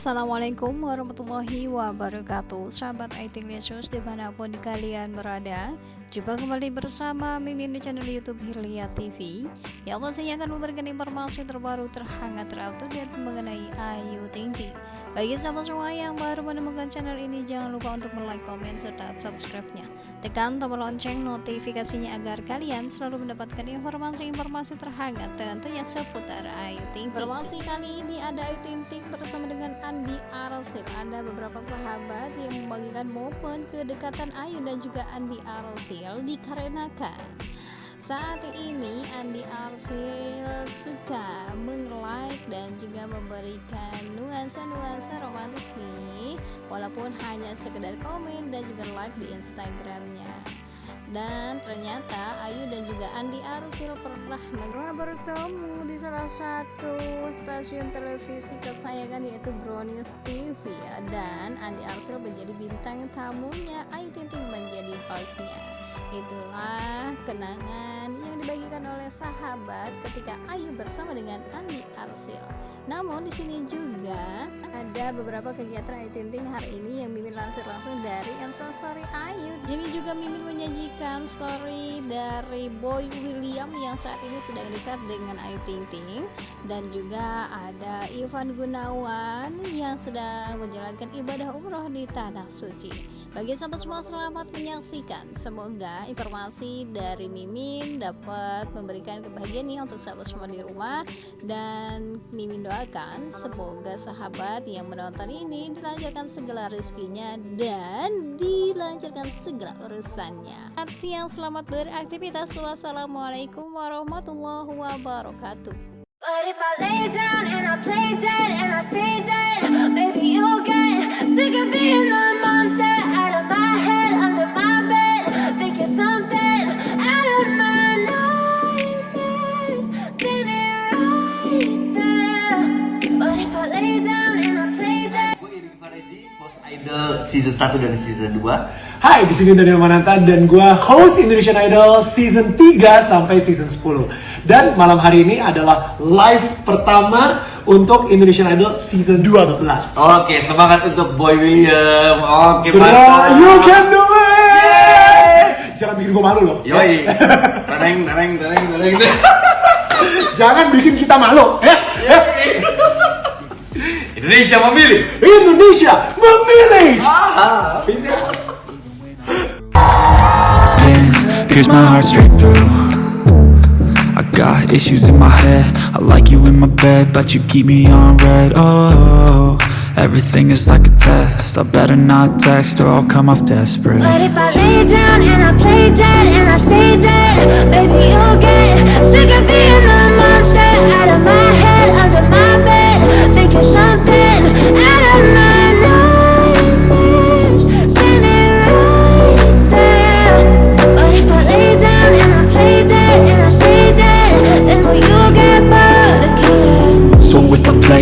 Assalamualaikum warahmatullahi wabarakatuh. Sahabat IT Lesus di mana pun kalian berada Jumpa kembali bersama Mimin di channel Youtube Hilya TV Yang pastinya akan memberikan informasi terbaru terhangat terupdate mengenai Ayu Ting Ting. Bagi sahabat semua yang baru menemukan channel ini, jangan lupa untuk like, komen, serta subscribe-nya. Tekan tombol lonceng notifikasinya agar kalian selalu mendapatkan informasi-informasi terhangat tentunya seputar Ayu Ting Ting. Informasi kali ini ada Ayu Ting Ting bersama dengan Andi Arsil. Ada beberapa sahabat yang membagikan momen kedekatan Ayu dan juga Andi Arsil dikarenakan saat ini Andi Arsil suka meng-like dan juga memberikan nuansa-nuansa romantis nih. Walaupun hanya sekedar komen dan juga like di Instagramnya. Dan ternyata Ayu dan juga Andi Arsil pernah bertemu di salah satu stasiun televisi kesayangan yaitu Brownies TV ya. dan Andi Arsil menjadi bintang tamunya. Ayu Tinting menjadi hostnya itulah kenangan yang dibagikan oleh sahabat ketika Ayu bersama dengan Andi Arsil namun di sini juga ada beberapa kegiatan Ayu Tinting hari ini yang Mimin lansir langsung dari Instastory Ayu. Jadi juga Mimin menyajikan story dari Boy William yang saat ini sedang dekat dengan Ayu Tinting dan juga ada Ivan Gunawan yang sedang menjalankan ibadah umroh di tanah suci. Bagi sahabat semua selamat menyaksikan. Semoga informasi dari Mimin dapat memberikan kebahagiaan nih untuk sahabat semua di rumah dan Mimin doakan semoga sahabat sahabat yang menonton ini dilancarkan segala rezekinya dan dilancarkan segala urusannya. Selamat siang, selamat beraktivitas. Wassalamualaikum warahmatullahi wabarakatuh. But if I lay down and I play dead and I stay dead, maybe you'll get sick of being the Idol season 1 dan season 2. Hai, di sini Daniel Mananta dan gua host Indonesian Idol season 3 sampai season 10. Dan malam hari ini adalah live pertama untuk Indonesian Idol season 12. Oke, semangat untuk Boy William. Oke, mantap. You can do it. Yeah. Jangan bikin gua malu loh. Yoi. Tereng, tereng, tereng, tereng. Jangan bikin kita malu, ya. Indonesia memilih. Indonesia memilih. Ah. Pierce my heart straight through. I got issues in my head. I like you in my bed, but you keep me on red. Oh, everything is like a test. I better not text or I'll come off desperate. But if I lay down and I play dead and I stay dead, baby you'll get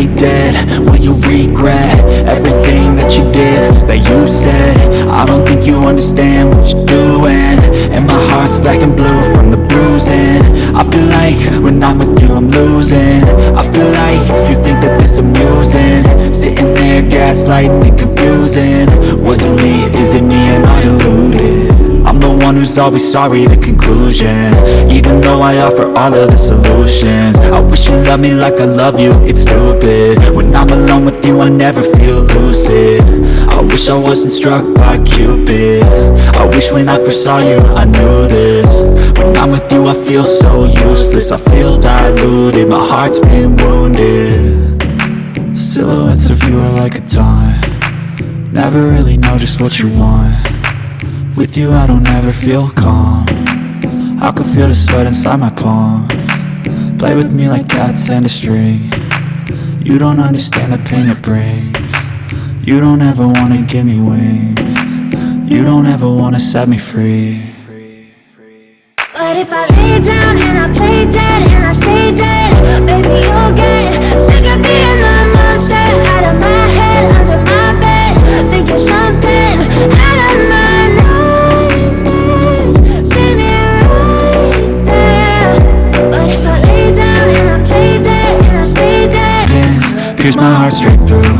dead. Will you regret everything that you did, that you said? I don't think you understand what you're doing. And my heart's black and blue from the bruising. I feel like when I'm with you I'm losing. I feel like you think that this amusing. Sitting there gaslighting and confusing. Was it me, is it me, am I deluded? I'm the one who's always sorry, the conclusion. Even though I offer all of the solutions. I wish you loved me like I love you, it's stupid. When I'm alone with you, I never feel lucid. I wish I wasn't struck by Cupid. I wish when I first saw you, I knew this. When I'm with you, I feel so useless. I feel diluted, my heart's been wounded. Silhouettes of you are like a taunt. Never really know just what you want with you I don't ever feel calm. I can feel the sweat inside my palm. Play with me like cats and a string. You don't understand the pain it brings. You don't ever wanna give me wings. You don't ever wanna set me free. But if I lay down and I play dead and I stay dead my heart straight through.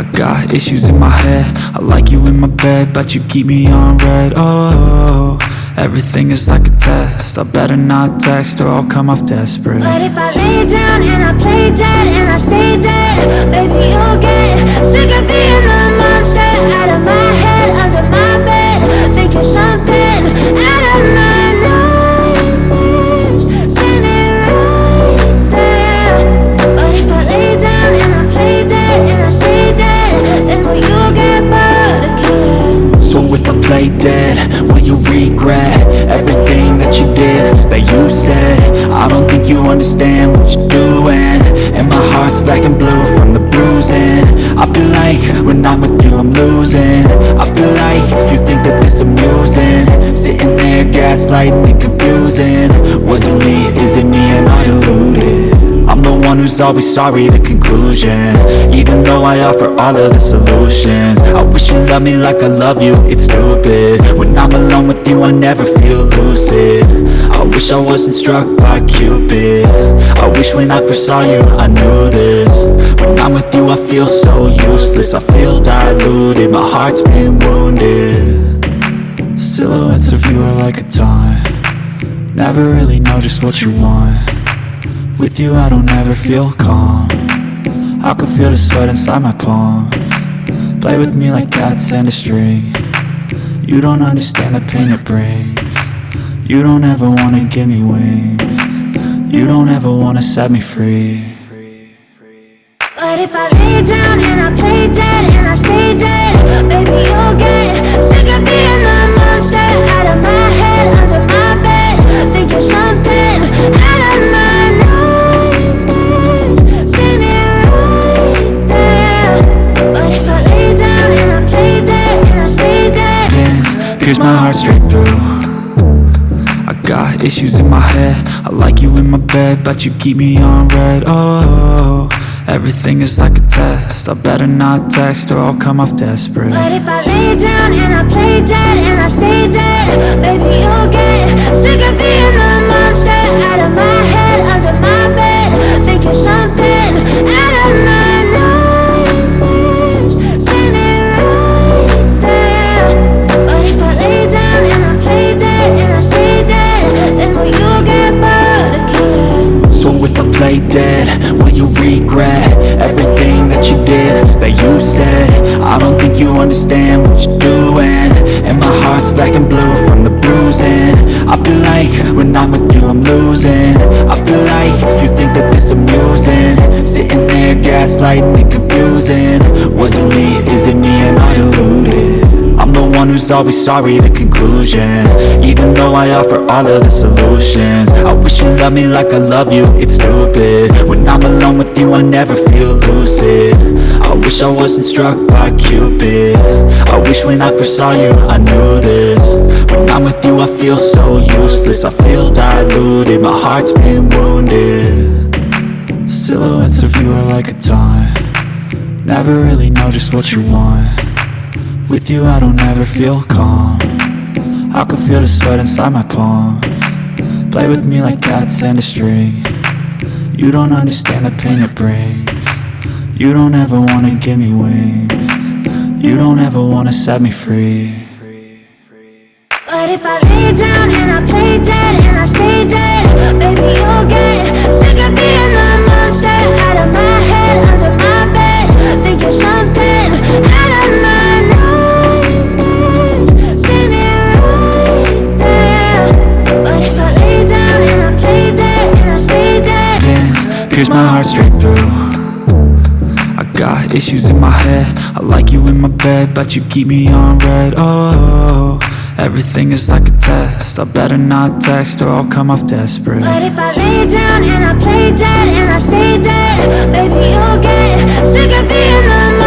I got issues in my head. I like you in my bed, but you keep me on red. Oh, everything is like a test. I better not text or I'll come off desperate. But if I lay down and I play dead and I stay dead Baby, you'll get sick of being the dead, will you regret? Everything that you did, that you said. I don't think you understand what you're doing. And my heart's black and blue from the bruising. I feel like when I'm with you I'm losing. I feel like you think that this amusing. Sitting there gaslighting and confusing. Was it me, is it me, am I deluded? One who's always sorry, the conclusion. Even though I offer all of the solutions I wish you loved me like I love you, it's stupid. When I'm alone with you, I never feel lucid. I wish I wasn't struck by Cupid. I wish when I first saw you, I knew this. When I'm with you, I feel so useless I feel diluted, my heart's been wounded. Silhouettes of you are like a taunt. Never really know just what you want with you I don't ever feel calm. I can feel the sweat inside my palm. Play with me like cats and a string. You don't understand the pain it brings. You don't ever wanna give me wings. You don't ever wanna set me free. But if I lay down and I play dead and I stay dead I got issues in my head. I like you in my bed, but you keep me on red. Oh, everything is like a test. I better not text or I'll come off desperate. But if I lay down and I play dead and I stay dead Baby, you'll get sick of being the monster you regret Everything that you did, that you said. I don't think you understand what you're doing. And my heart's black and blue from the bruising. I feel like when I'm with you I'm losing. I feel like you think that this amusing. Sitting there gaslighting and confusing. Was it me, is it me, am I deluded? I'm the one who's always sorry, the conclusion. Even though I offer all of the solutions I wish you loved me like I love you, it's stupid. When I'm alone with you, I never feel lucid. I wish I wasn't struck by Cupid. I wish when I first saw you, I knew this. When I'm with you, I feel so useless. I feel diluted, my heart's been wounded. Silhouettes of you are like a taunt. Never really know just what you want with you I don't ever feel calm. I can feel the sweat inside my palm. Play with me like cats and a string. You don't understand the pain it brings. You don't ever wanna give me wings. You don't ever wanna set me free. But if I lay down and I play dead and I stay dead Baby, you'll get issues in my head. I like you in my bed, but you keep me on red. Oh, everything is like a test. I better not text or I'll come off desperate. But if I lay down and I play dead and I stay dead Baby, you'll get sick of being the